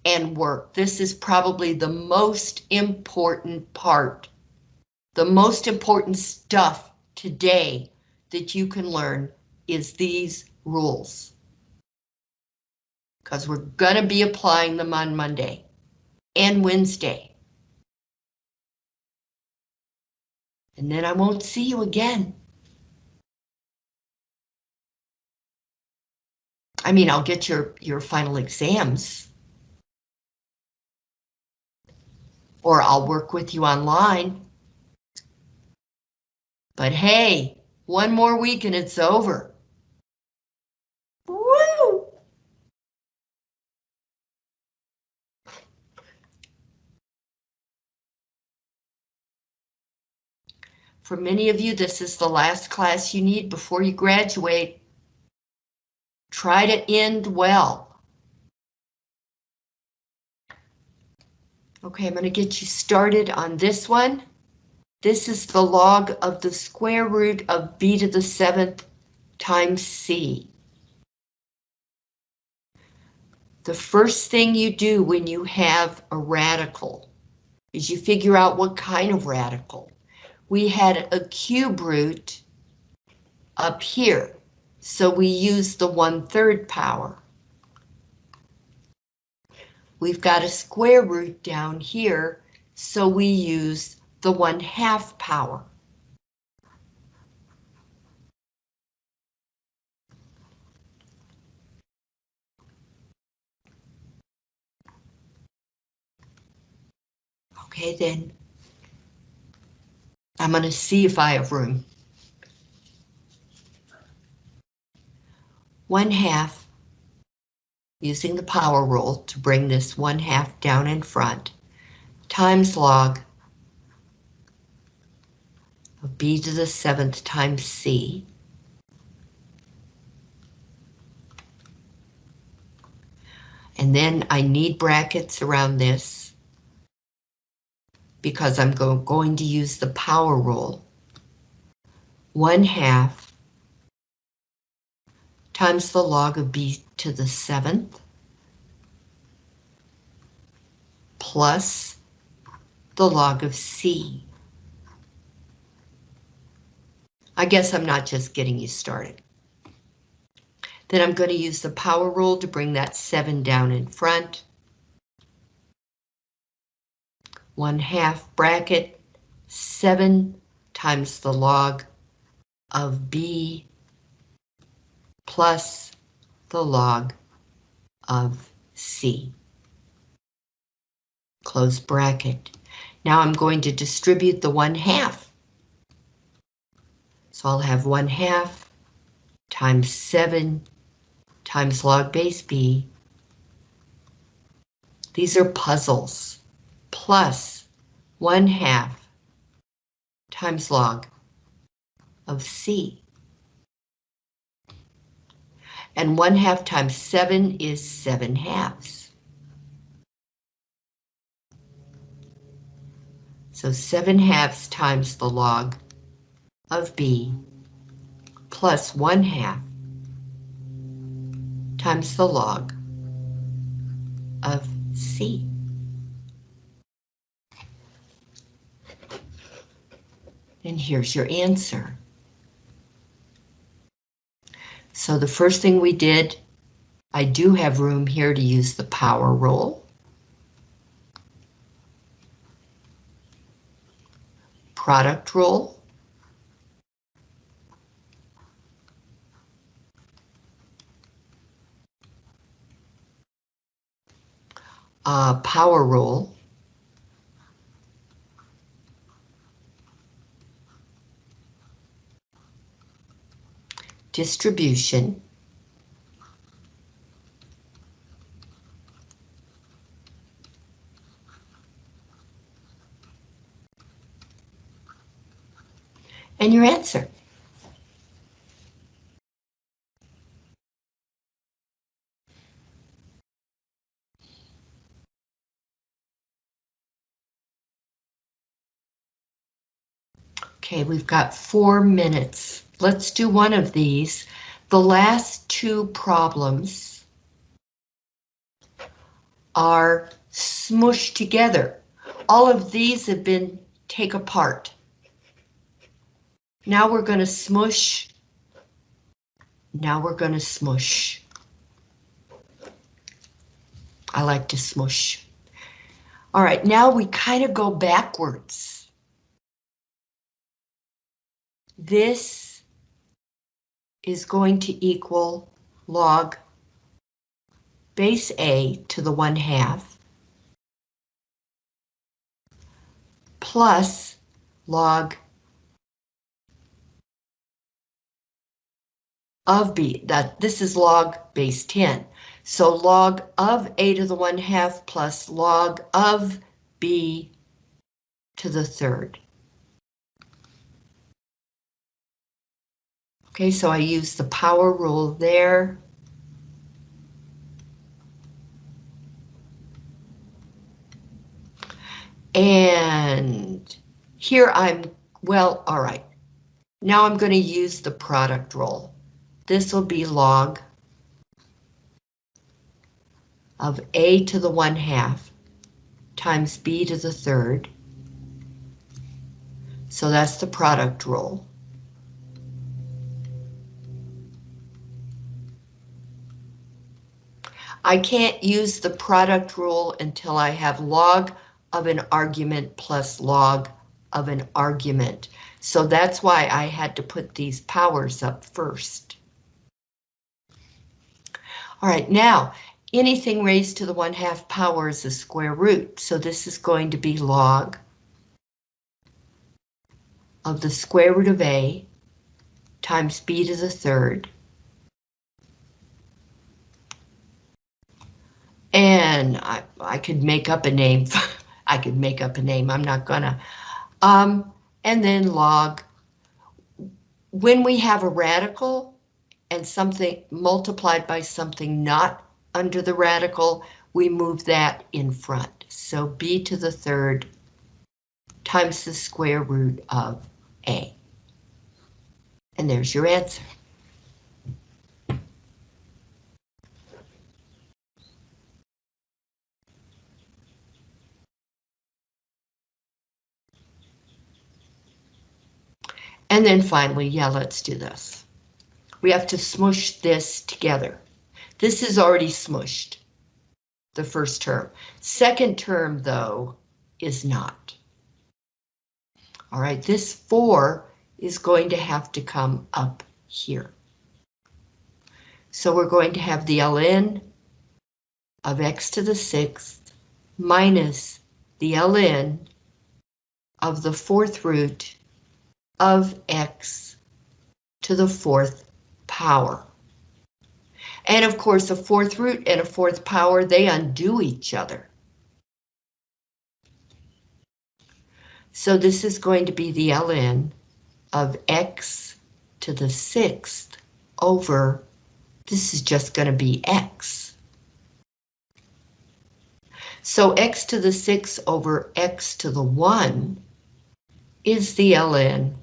and work. This is probably the most important part, the most important stuff today that you can learn is these rules. Because we're going to be applying them on Monday and Wednesday. And then I won't see you again. I mean, I'll get your, your final exams. or I'll work with you online. But hey, one more week and it's over. For many of you, this is the last class you need before you graduate. Try to end well. Okay, I'm going to get you started on this one. This is the log of the square root of b to the seventh times c. The first thing you do when you have a radical is you figure out what kind of radical. We had a cube root up here, so we use the one-third power. We've got a square root down here, so we use the one-half power. Okay, then. I'm going to see if I have room. One half, using the power rule to bring this one half down in front, times log of b to the seventh times c. And then I need brackets around this because I'm go going to use the power rule. One half times the log of b to the seventh plus the log of c. I guess I'm not just getting you started. Then I'm going to use the power rule to bring that 7 down in front. 1 half bracket 7 times the log of B plus the log of C. Close bracket. Now I'm going to distribute the 1 half so I'll have 1 half times 7 times log base b. These are puzzles, plus 1 half times log of c. And 1 half times 7 is 7 halves. So 7 halves times the log of B plus 1 half times the log of C. And here's your answer. So the first thing we did, I do have room here to use the power rule. Product rule. uh, power rule. Distribution. And your answer. Okay, we've got four minutes. Let's do one of these. The last two problems are smushed together. All of these have been take apart. Now we're going to smush. Now we're going to smush. I like to smush. All right, now we kind of go backwards. This is going to equal log base A to the 1 half plus log of b. That this is log base 10. So log of a to the 1 half plus log of b to the third. Okay, so I use the power rule there. And here I'm, well, all right. Now I'm going to use the product rule. This will be log of a to the 1 half times b to the third. So that's the product rule. I can't use the product rule until I have log of an argument plus log of an argument. So that's why I had to put these powers up first. All right, now anything raised to the 1 half power is a square root. So this is going to be log of the square root of a times b to the third. And I, I could make up a name. I could make up a name. I'm not gonna. Um, and then log. When we have a radical and something multiplied by something not under the radical, we move that in front. So b to the third times the square root of a. And there's your answer. And then finally, yeah, let's do this. We have to smush this together. This is already smushed, the first term. Second term, though, is not. All right, this 4 is going to have to come up here. So we're going to have the ln of x to the sixth minus the ln of the fourth root of x to the fourth power. And of course, a fourth root and a fourth power, they undo each other. So this is going to be the ln of x to the sixth over, this is just going to be x. So x to the sixth over x to the one is the ln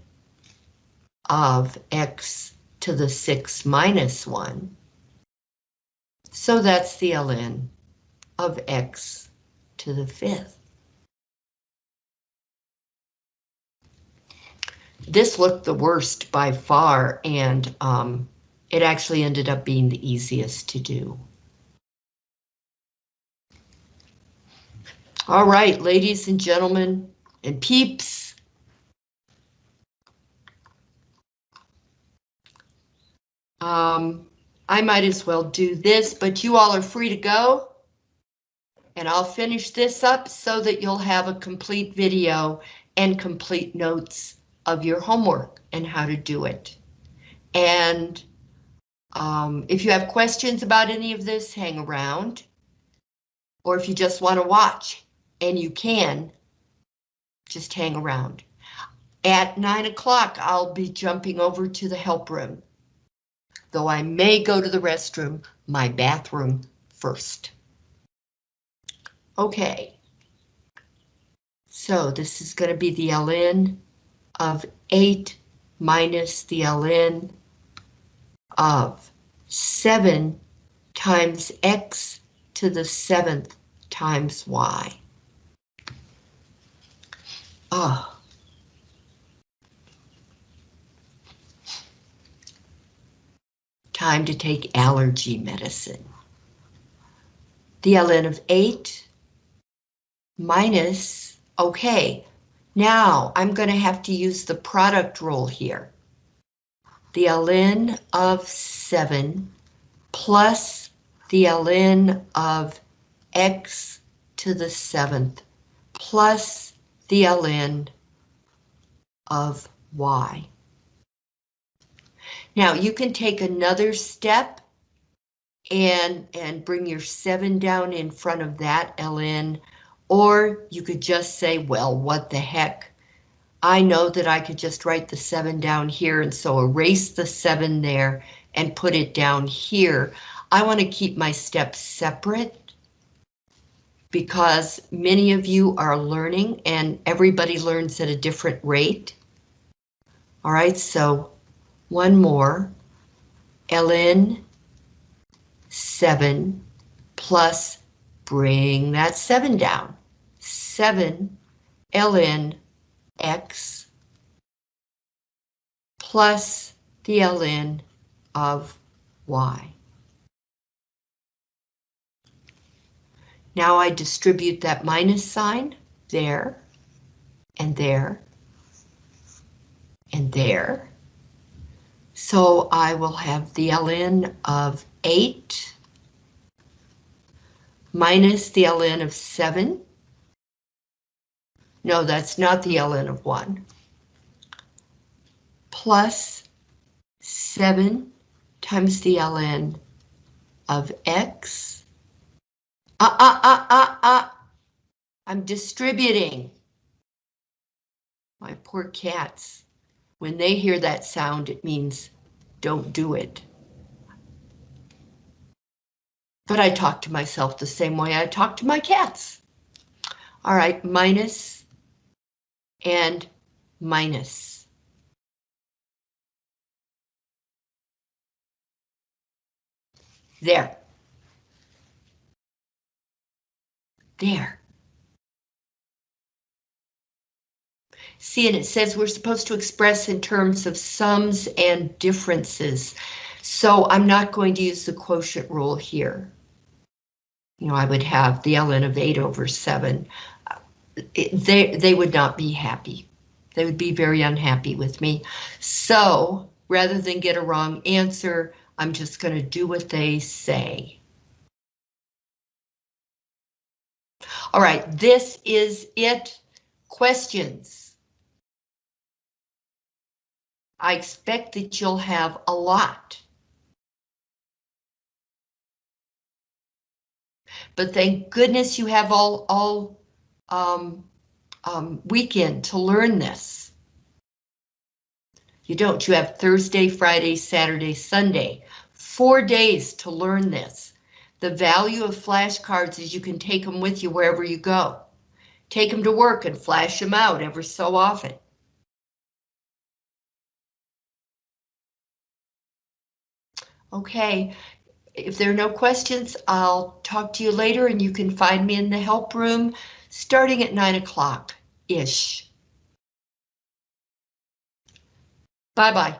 of x to the 6 minus 1. So that's the ln of x to the fifth. This looked the worst by far, and um, it actually ended up being the easiest to do. All right, ladies and gentlemen and peeps, Um, I might as well do this, but you all are free to go. And I'll finish this up so that you'll have a complete video and complete notes of your homework and how to do it. And um, if you have questions about any of this, hang around. Or if you just want to watch, and you can, just hang around. At 9 o'clock, I'll be jumping over to the help room though I may go to the restroom, my bathroom first. Okay. So this is going to be the ln of 8 minus the ln of 7 times x to the 7th times y. Oh. Time to take allergy medicine. The ln of 8 minus, okay, now I'm going to have to use the product rule here. The ln of 7 plus the ln of x to the 7th plus the ln of y. Now you can take another step and, and bring your 7 down in front of that ln, or you could just say, well, what the heck? I know that I could just write the 7 down here, and so erase the 7 there and put it down here. I want to keep my steps separate because many of you are learning and everybody learns at a different rate. All right, so one more. ln 7 plus bring that 7 down. 7 ln x plus the ln of y. Now I distribute that minus sign there and there and there. So I will have the ln of 8 minus the ln of 7. No, that's not the ln of 1. Plus 7 times the ln of x. Ah, ah, ah, ah, ah. I'm distributing. My poor cats. When they hear that sound, it means don't do it. But I talk to myself the same way I talk to my cats. All right, minus and minus. There. There. See, and it says we're supposed to express in terms of sums and differences. So I'm not going to use the quotient rule here. You know, I would have the ln of 8 over 7. It, they, they would not be happy. They would be very unhappy with me. So rather than get a wrong answer, I'm just going to do what they say. All right, this is it. Questions? I expect that you'll have a lot. But thank goodness you have all, all um, um, weekend to learn this. You don't, you have Thursday, Friday, Saturday, Sunday, four days to learn this. The value of flashcards is you can take them with you wherever you go. Take them to work and flash them out ever so often. Okay, if there are no questions, I'll talk to you later and you can find me in the help room starting at 9 o'clock-ish. Bye-bye.